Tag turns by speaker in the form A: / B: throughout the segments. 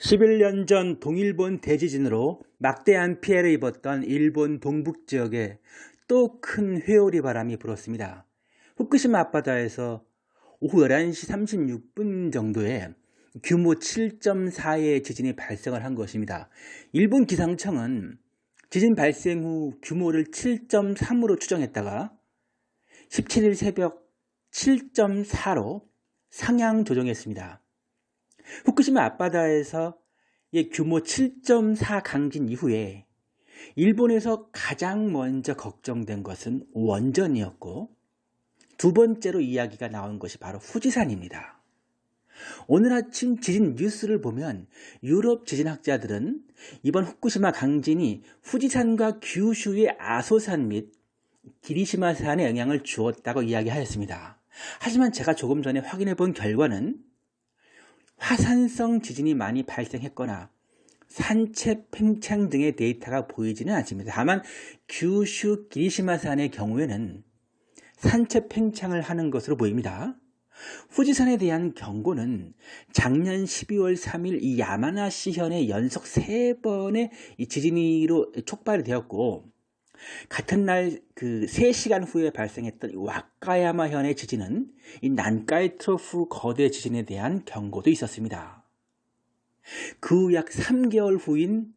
A: 11년 전 동일본 대지진으로 막대한 피해를 입었던 일본 동북 지역에 또 큰 회오리 바람이 불었습니다. 후쿠시마 앞바다에서 오후 11시 36분 정도에 규모 7.4의 지진이 발생을 한 것입니다. 일본 기상청은 지진 발생 후 규모를 7.3으로 추정했다가 17일 새벽 7.4로 상향 조정했습니다. 후쿠시마 앞바다에서 규모 7.4 강진 이후에 일본에서 가장 먼저 걱정된 것은 원전이었고 두 번째로 이야기가 나온 것이 바로 후지산입니다. 오늘 아침 지진 뉴스를 보면 유럽 지진학자들은 이번 후쿠시마 강진이 후지산과 규슈의 아소산 및 기리시마산에 영향을 주었다고 이야기하였습니다. 하지만 제가 조금 전에 확인해 본 결과는 화산성 지진이 많이 발생했거나 산체 팽창 등의 데이터가 보이지는 않습니다. 다만 규슈 기리시마산의 경우에는 산체 팽창을 하는 것으로 보입니다. 후지산에 대한 경고는 작년 12월 3일 이 야마나시현의 연속 3번의 지진으로 촉발이 되었고 같은 날 그 3시간 후에 발생했던 와카야마 현의 지진은 이 난카이 트로프 거대 지진에 대한 경고도 있었습니다. 그 후 약 3개월 후인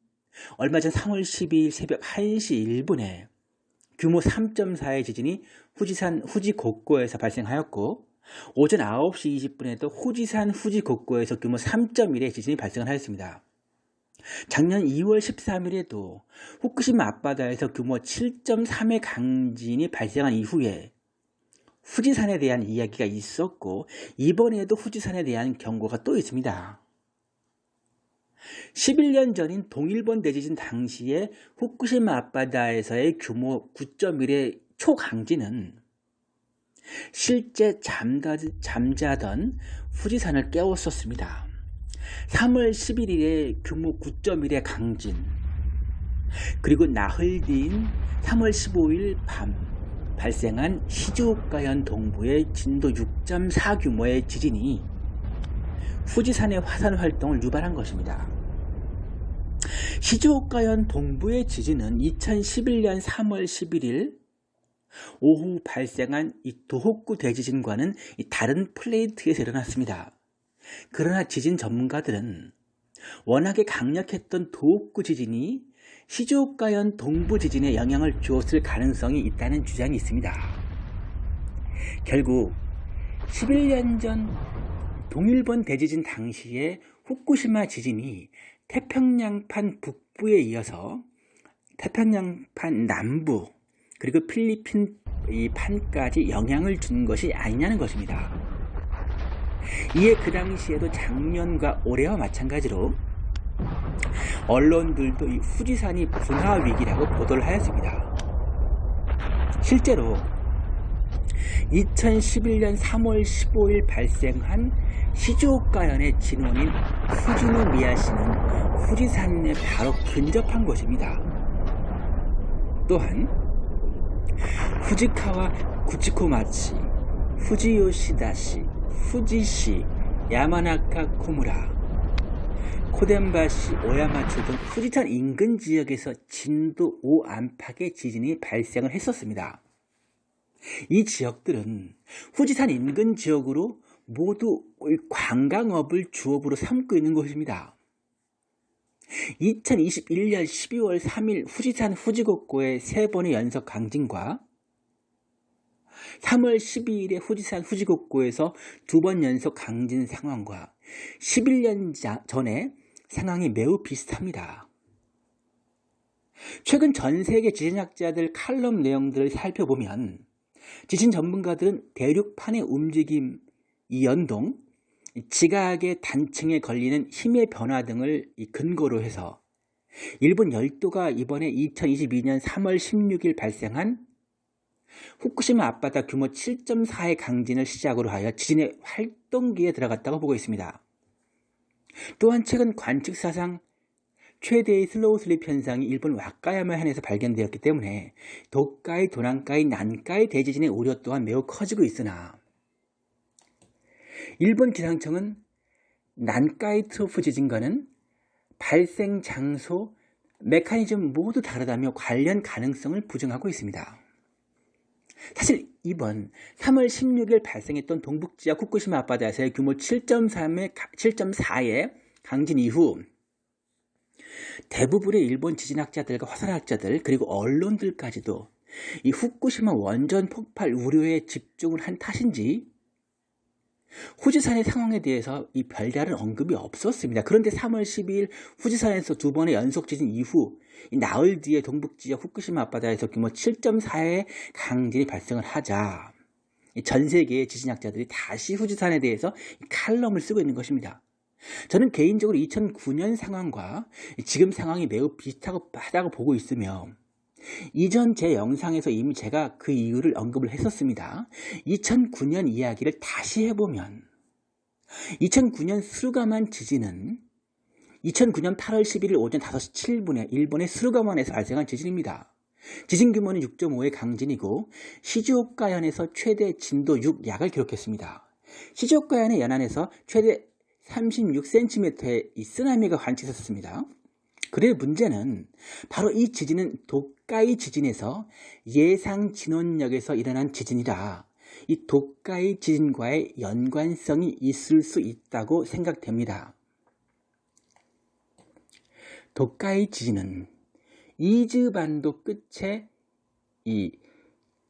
A: 얼마 전 3월 12일 새벽 1시 1분에 규모 3.4의 지진이 후지산 후지곡고에서 발생하였고 오전 9시 20분에도 후지산 후지곡고에서 규모 3.1의 지진이 발생하였습니다. 작년 2월 13일에도 후쿠시마 앞바다에서 규모 7.3의 강진이 발생한 이후에 후지산에 대한 이야기가 있었고 이번에도 후지산에 대한 경고가 또 있습니다. 11년 전인 동일본 대지진 당시에 후쿠시마 앞바다에서의 규모 9.1의 초강진은 실제 잠다, 잠자던 후지산을 깨웠었습니다. 3월 11일에 규모 9.1의 강진 그리고 나흘 뒤인 3월 15일 밤 발생한 시즈오카현 동부의 진도 6.4 규모의 지진이 후지산의 화산 활동을 유발한 것입니다. 시즈오카현 동부의 지진은 2011년 3월 11일 오후 발생한 이 도호쿠 대지진과는 다른 플레이트에서 일어났습니다. 그러나 지진 전문가들은 워낙에 강력했던 도호쿠 지진이 시즈오카현 동부 지진에 영향을 주었을 가능성이 있다는 주장이 있습니다. 결국 11년 전 동일본 대지진 당시에 후쿠시마 지진이 태평양판 북부에 이어서 태평양판 남부 그리고 필리핀 이 판까지 영향을 준 것이 아니냐는 것입니다. 이에 그 당시에도 작년과 올해와 마찬가지로 언론들도 이 후지산이 분화 위기라고 보도를 하였습니다. 실제로 2011년 3월 15일 발생한 시즈오카현의 진원인 후지노미야시는 후지산에 바로 근접한 곳입니다. 또한 후지카와 구치코마치, 후지요시다시, 후지시, 야마나카 쿠무라, 코덴바시, 오야마초 등 후지산 인근 지역에서 진도 5 안팎의 지진이 발생을 했었습니다. 이 지역들은 후지산 인근 지역으로 모두 관광업을 주업으로 삼고 있는 곳입니다. 2021년 12월 3일 후지산 후지곡고의 세 번의 연속 강진과 3월 12일에 후지산 후지곡고에서 두 번 연속 강진 상황과 11년 전에 상황이 매우 비슷합니다. 최근 전 세계 지진학자들 칼럼 내용들을 살펴보면 지진 전문가들은 대륙판의 움직임, 이 연동, 지각의 단층에 걸리는 힘의 변화 등을 근거로 해서 일본 열도가 이번에 2022년 3월 16일 발생한 후쿠시마 앞바다 규모 7.4의 강진을 시작으로 하여 지진의 활동기에 들어갔다고 보고 있습니다. 또한 최근 관측 사상 최대의 slow slip 현상이 일본 와카야마 현에서 발견되었기 때문에 도카이, 도난카이, 난카이 대지진의 우려 또한 매우 커지고 있으나 일본 기상청은 난카이 트로프 지진과는 발생 장소, 메커니즘 모두 다르다며 관련 가능성을 부정하고 있습니다. 사실 이번 3월 16일 발생했던 동북지역 후쿠시마 앞바다에서의 규모 7.3의, 7.4의 강진 이후 대부분의 일본 지진학자들과 화산학자들 그리고 언론들까지도 이 후쿠시마 원전 폭발 우려에 집중을 한 탓인지 후지산의 상황에 대해서 이 별다른 언급이 없었습니다. 그런데 3월 12일 후지산에서 두 번의 연속 지진 이후 나흘 뒤에 동북지역 후쿠시마 앞바다에서 규모 7.4의 강진이 발생을 하자 전 세계의 지진학자들이 다시 후지산에 대해서 칼럼을 쓰고 있는 것입니다. 저는 개인적으로 2009년 상황과 지금 상황이 매우 비슷하다고 보고 있으며 이전 제 영상에서 이미 제가 그 이유를 언급을 했었습니다. 2009년 이야기를 다시 해보면 2009년 수르가만 지진은 2009년 8월 11일 오전 5시 7분에 일본의 수르가만에서 발생한 지진입니다. 지진 규모는 6.5의 강진이고 시즈오카현에서 최대 진도 6 약을 기록했습니다. 시즈오카현의 연안에서 최대 36cm의 이 쓰나미가 관측됐습니다. 그래 문제는 바로 이 지진은 도카이 지진에서 예상 진원역에서 일어난 지진이라 이 도카이 지진과의 연관성이 있을 수 있다고 생각됩니다. 도카이 지진은 이즈반도 끝에 이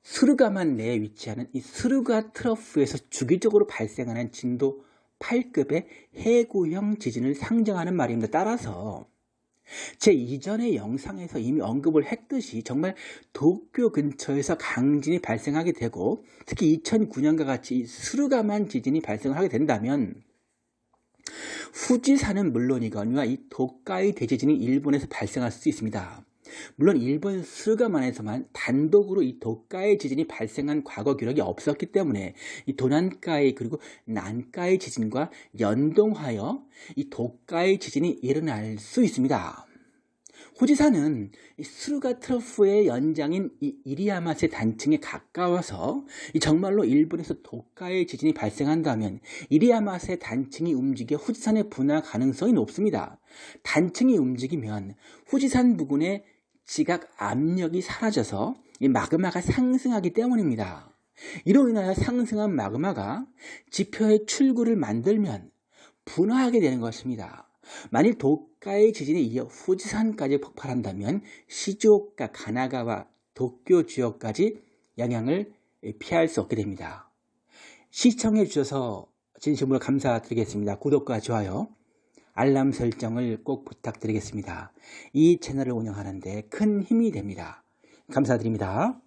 A: 스루가만 내에 위치하는 이 스루가 트러프에서 주기적으로 발생하는 진도 8급의 해구형 지진을 상정하는 말입니다. 따라서 제 이전의 영상에서 이미 언급을 했듯이 정말 도쿄 근처에서 강진이 발생하게 되고 특히 2009년과 같이 스루가만 지진이 발생을 하게 된다면 후지산은 물론이거니와 이 도카이 대지진이 일본에서 발생할 수 있습니다. 물론 일본 스가만에서만 단독으로 이 도카의 지진이 발생한 과거 기록이 없었기 때문에 이 도난가의 그리고 난가의 지진과 연동하여 이 도카의 지진이 일어날 수 있습니다. 호지산은 스루가 트러프의 연장인 이 이리야마세 단층에 가까워서 정말로 일본에서 도카의 지진이 발생한다면 이리야마세 단층이 움직여 후지산의 분화 가능성이 높습니다. 단층이 움직이면 후지산 부근의 지각 압력이 사라져서 이 마그마가 상승하기 때문입니다. 이로 인하여 상승한 마그마가 지표의 출구를 만들면 분화하게 되는 것입니다. 만일 도카의 지진에 이어 후지산까지 폭발한다면 시즈오카, 가나가와 도쿄 지역까지 영향을 피할 수 없게 됩니다. 시청해 주셔서 진심으로 감사드리겠습니다. 구독과 좋아요, 알람 설정을 꼭 부탁드리겠습니다. 이 채널을 운영하는데 큰 힘이 됩니다. 감사드립니다.